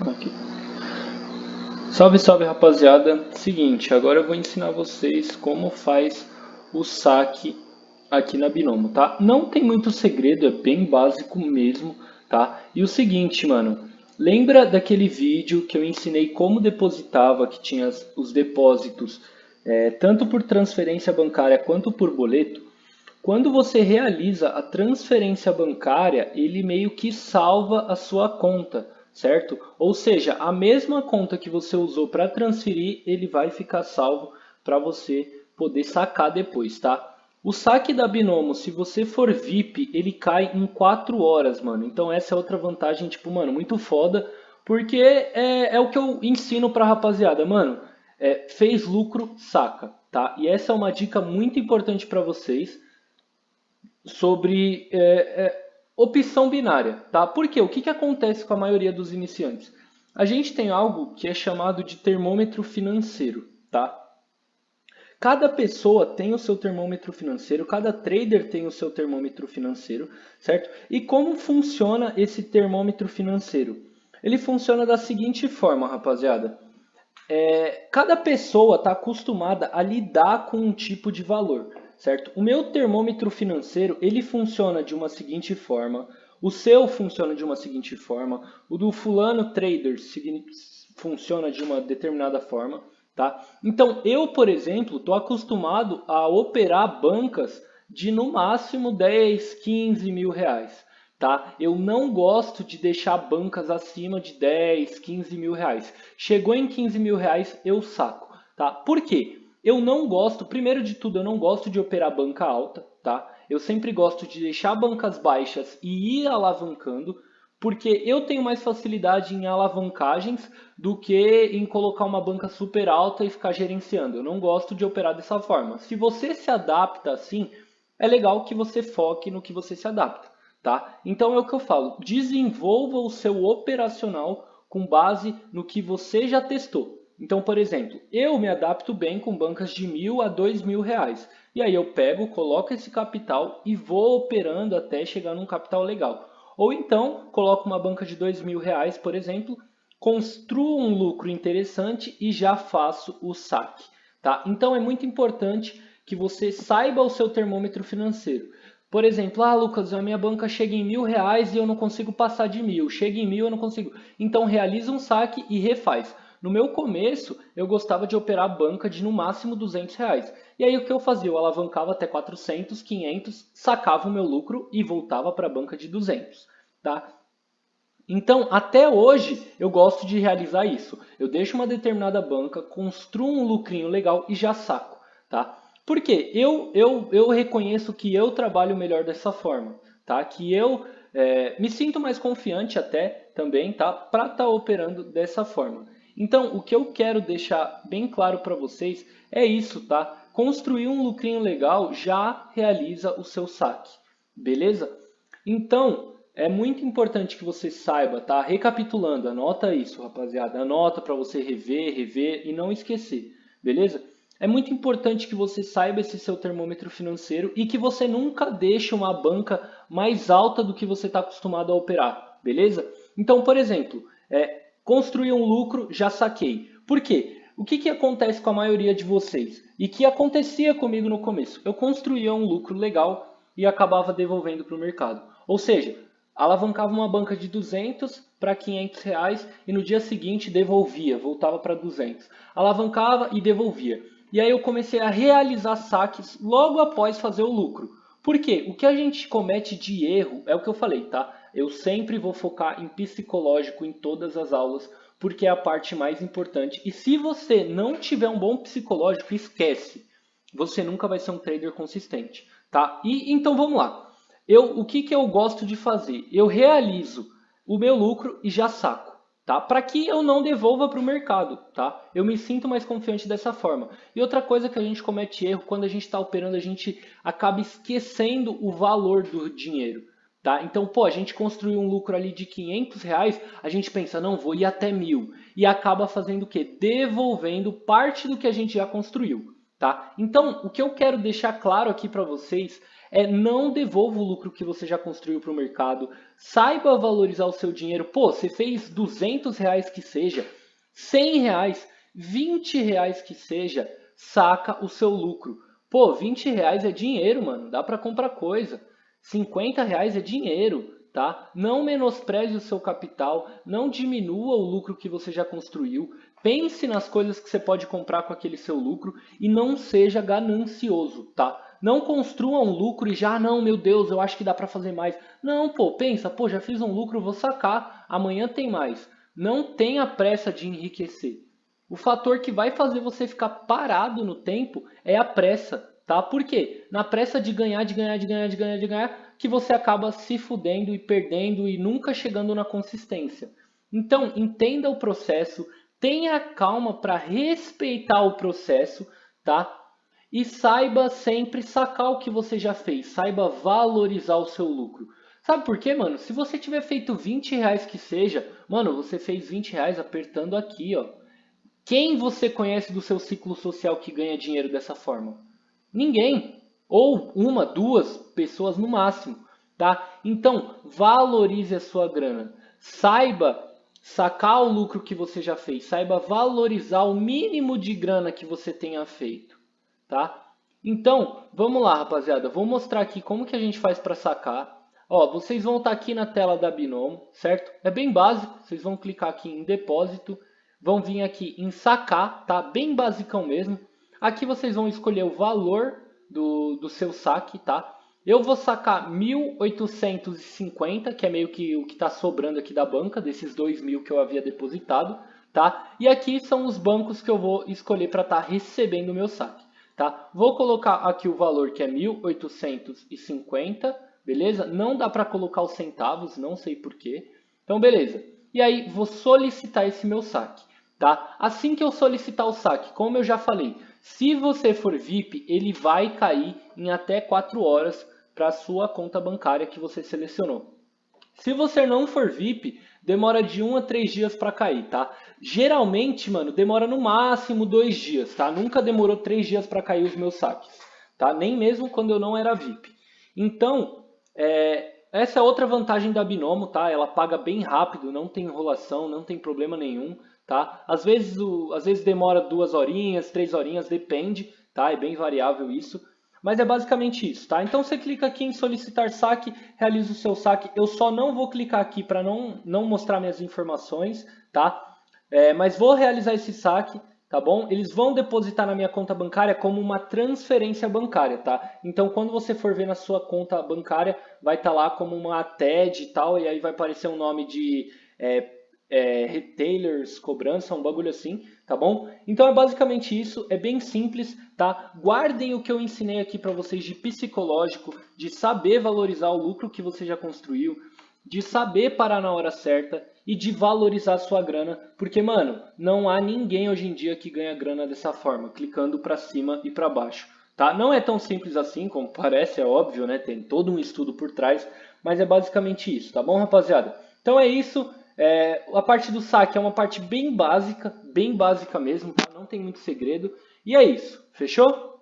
Aqui. Salve, salve rapaziada. Seguinte, agora eu vou ensinar vocês como faz o saque aqui na Binomo, tá? Não tem muito segredo, é bem básico mesmo, tá? E o seguinte, mano, lembra daquele vídeo que eu ensinei como depositava, que tinha os depósitos é, tanto por transferência bancária quanto por boleto? Quando você realiza a transferência bancária, ele meio que salva a sua conta, certo? Ou seja, a mesma conta que você usou para transferir, ele vai ficar salvo para você poder sacar depois, tá? O saque da Binomo, se você for VIP, ele cai em 4 horas, mano. Então essa é outra vantagem, tipo, mano, muito foda. Porque é, é o que eu ensino pra rapaziada, mano. É, fez lucro, saca, tá? E essa é uma dica muito importante para vocês sobre é, é, opção binária, tá? Porque o que, que acontece com a maioria dos iniciantes? A gente tem algo que é chamado de termômetro financeiro, tá? Cada pessoa tem o seu termômetro financeiro, cada trader tem o seu termômetro financeiro, certo? E como funciona esse termômetro financeiro? Ele funciona da seguinte forma, rapaziada. É, cada pessoa está acostumada a lidar com um tipo de valor certo? O meu termômetro financeiro, ele funciona de uma seguinte forma, o seu funciona de uma seguinte forma, o do fulano trader funciona de uma determinada forma, tá? Então, eu, por exemplo, estou acostumado a operar bancas de no máximo 10, 15 mil reais, tá? Eu não gosto de deixar bancas acima de 10, 15 mil reais. Chegou em 15 mil reais, eu saco, tá? Por quê? Eu não gosto, primeiro de tudo, eu não gosto de operar banca alta, tá? Eu sempre gosto de deixar bancas baixas e ir alavancando, porque eu tenho mais facilidade em alavancagens do que em colocar uma banca super alta e ficar gerenciando. Eu não gosto de operar dessa forma. Se você se adapta assim, é legal que você foque no que você se adapta, tá? Então é o que eu falo, desenvolva o seu operacional com base no que você já testou. Então, por exemplo, eu me adapto bem com bancas de mil a dois mil reais. E aí eu pego, coloco esse capital e vou operando até chegar num capital legal. Ou então, coloco uma banca de dois mil reais, por exemplo, construo um lucro interessante e já faço o saque. Tá? Então é muito importante que você saiba o seu termômetro financeiro. Por exemplo, ah, Lucas, a minha banca chega em mil reais e eu não consigo passar de mil. Chega em mil, eu não consigo. Então realiza um saque e refaz. No meu começo, eu gostava de operar banca de no máximo 200 reais. E aí o que eu fazia? Eu alavancava até 400, 500, sacava o meu lucro e voltava para a banca de 200. Tá? Então, até hoje, eu gosto de realizar isso. Eu deixo uma determinada banca, construo um lucrinho legal e já saco. Tá? Por quê? Eu, eu, eu reconheço que eu trabalho melhor dessa forma. Tá? Que eu é, me sinto mais confiante até também tá? para estar tá operando dessa forma. Então, o que eu quero deixar bem claro para vocês é isso, tá? Construir um lucrinho legal já realiza o seu saque, beleza? Então, é muito importante que você saiba, tá? Recapitulando, anota isso, rapaziada. Anota para você rever, rever e não esquecer, beleza? É muito importante que você saiba esse seu termômetro financeiro e que você nunca deixe uma banca mais alta do que você está acostumado a operar, beleza? Então, por exemplo, é, Construir um lucro, já saquei. Por quê? O que, que acontece com a maioria de vocês? E que acontecia comigo no começo? Eu construía um lucro legal e acabava devolvendo para o mercado. Ou seja, alavancava uma banca de 200 para 500 reais e no dia seguinte devolvia, voltava para 200. Alavancava e devolvia. E aí eu comecei a realizar saques logo após fazer o lucro. Por quê? O que a gente comete de erro é o que eu falei, tá? Eu sempre vou focar em psicológico em todas as aulas, porque é a parte mais importante. E se você não tiver um bom psicológico, esquece. Você nunca vai ser um trader consistente, tá? E então vamos lá. Eu, o que, que eu gosto de fazer? Eu realizo o meu lucro e já saco, tá? Para que eu não devolva para o mercado, tá? Eu me sinto mais confiante dessa forma. E outra coisa que a gente comete erro, quando a gente está operando, a gente acaba esquecendo o valor do dinheiro. Tá? Então, pô, a gente construiu um lucro ali de 500 reais, a gente pensa, não, vou ir até mil. E acaba fazendo o quê? Devolvendo parte do que a gente já construiu. Tá? Então, o que eu quero deixar claro aqui para vocês é não devolva o lucro que você já construiu para o mercado, saiba valorizar o seu dinheiro. Pô, você fez 200 reais que seja, 100 reais, 20 reais que seja, saca o seu lucro. Pô, 20 reais é dinheiro, mano, dá para comprar coisa. 50 reais é dinheiro, tá? Não menospreze o seu capital, não diminua o lucro que você já construiu. Pense nas coisas que você pode comprar com aquele seu lucro e não seja ganancioso, tá? Não construa um lucro e já, não, meu Deus, eu acho que dá para fazer mais. Não, pô, pensa, pô, já fiz um lucro, vou sacar, amanhã tem mais. Não tenha pressa de enriquecer. O fator que vai fazer você ficar parado no tempo é a pressa, tá? Por quê? Na pressa de ganhar, de ganhar, de ganhar, de ganhar, de ganhar, que você acaba se fudendo e perdendo e nunca chegando na consistência. Então, entenda o processo, tenha calma para respeitar o processo, tá? E saiba sempre sacar o que você já fez, saiba valorizar o seu lucro. Sabe por quê, mano? Se você tiver feito 20 reais que seja, mano, você fez 20 reais apertando aqui, ó. Quem você conhece do seu ciclo social que ganha dinheiro dessa forma? Ninguém. Ou uma, duas pessoas no máximo, tá? Então, valorize a sua grana. Saiba sacar o lucro que você já fez, saiba valorizar o mínimo de grana que você tenha feito, tá? Então, vamos lá, rapaziada, vou mostrar aqui como que a gente faz para sacar. Ó, vocês vão estar tá aqui na tela da Binomo, certo? É bem básico, vocês vão clicar aqui em depósito, vão vir aqui em sacar, tá? Bem basicão mesmo. Aqui vocês vão escolher o valor do, do seu saque, tá? Eu vou sacar 1.850, que é meio que o que está sobrando aqui da banca, desses 2.000 que eu havia depositado, tá? E aqui são os bancos que eu vou escolher para estar tá recebendo o meu saque, tá? Vou colocar aqui o valor que é 1.850, beleza? Não dá para colocar os centavos, não sei porquê. Então, beleza. E aí, vou solicitar esse meu saque, tá? Assim que eu solicitar o saque, como eu já falei, se você for VIP, ele vai cair em até 4 horas para a sua conta bancária que você selecionou. Se você não for VIP, demora de 1 a 3 dias para cair, tá? Geralmente, mano, demora no máximo 2 dias, tá? Nunca demorou 3 dias para cair os meus saques, tá? Nem mesmo quando eu não era VIP. Então, é, essa é outra vantagem da Binomo, tá? Ela paga bem rápido, não tem enrolação, não tem problema nenhum, tá? Às vezes, o, às vezes demora duas horinhas, três horinhas, depende, tá? É bem variável isso. Mas é basicamente isso, tá? Então você clica aqui em solicitar saque, realiza o seu saque. Eu só não vou clicar aqui para não, não mostrar minhas informações, tá? É, mas vou realizar esse saque, tá bom? Eles vão depositar na minha conta bancária como uma transferência bancária, tá? Então quando você for ver na sua conta bancária, vai estar tá lá como uma TED e tal, e aí vai aparecer um nome de é, é, retailers, cobrança, um bagulho assim, tá bom? Então é basicamente isso, é bem simples, tá? Guardem o que eu ensinei aqui para vocês de psicológico, de saber valorizar o lucro que você já construiu, de saber parar na hora certa e de valorizar sua grana, porque, mano, não há ninguém hoje em dia que ganha grana dessa forma, clicando para cima e para baixo, tá? Não é tão simples assim como parece, é óbvio, né? Tem todo um estudo por trás, mas é basicamente isso, tá bom, rapaziada? Então é isso, é, a parte do saque é uma parte bem básica, bem básica mesmo, tá? não tem muito segredo. E é isso, fechou?